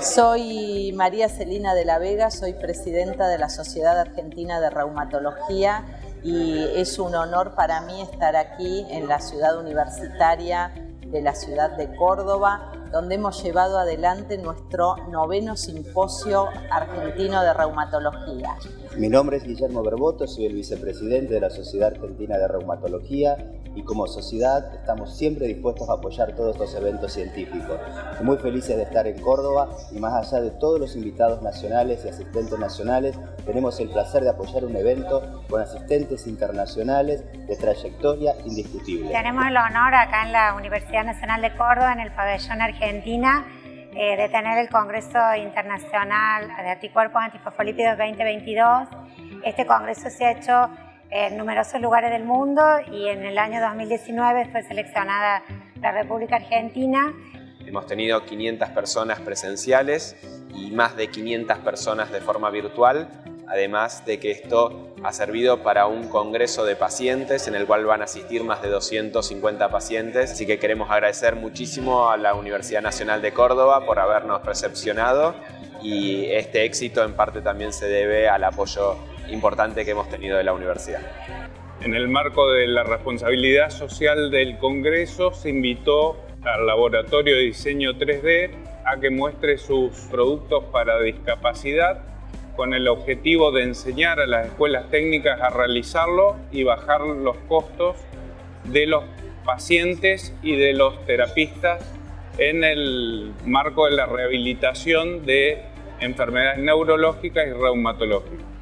Soy María Celina de la Vega, soy presidenta de la Sociedad Argentina de Reumatología y es un honor para mí estar aquí en la ciudad universitaria de la ciudad de Córdoba, donde hemos llevado adelante nuestro noveno simposio argentino de reumatología. Mi nombre es Guillermo Berboto, soy el vicepresidente de la Sociedad Argentina de Reumatología y como sociedad estamos siempre dispuestos a apoyar todos estos eventos científicos. Muy felices de estar en Córdoba y más allá de todos los invitados nacionales y asistentes nacionales, tenemos el placer de apoyar un evento con asistentes internacionales de trayectoria indiscutible. Tenemos el honor acá en la Universidad Nacional de Córdoba, en el pabellón Argentina, eh, de tener el Congreso Internacional de Anticuerpos Antifosfolípidos 2022. Este congreso se ha hecho en numerosos lugares del mundo y en el año 2019 fue seleccionada la República Argentina. Hemos tenido 500 personas presenciales y más de 500 personas de forma virtual, además de que esto ha servido para un congreso de pacientes en el cual van a asistir más de 250 pacientes. Así que queremos agradecer muchísimo a la Universidad Nacional de Córdoba por habernos recepcionado y este éxito en parte también se debe al apoyo importante que hemos tenido de la universidad. En el marco de la responsabilidad social del Congreso se invitó al Laboratorio de Diseño 3D a que muestre sus productos para discapacidad con el objetivo de enseñar a las escuelas técnicas a realizarlo y bajar los costos de los pacientes y de los terapistas en el marco de la rehabilitación de enfermedades neurológicas y reumatológicas.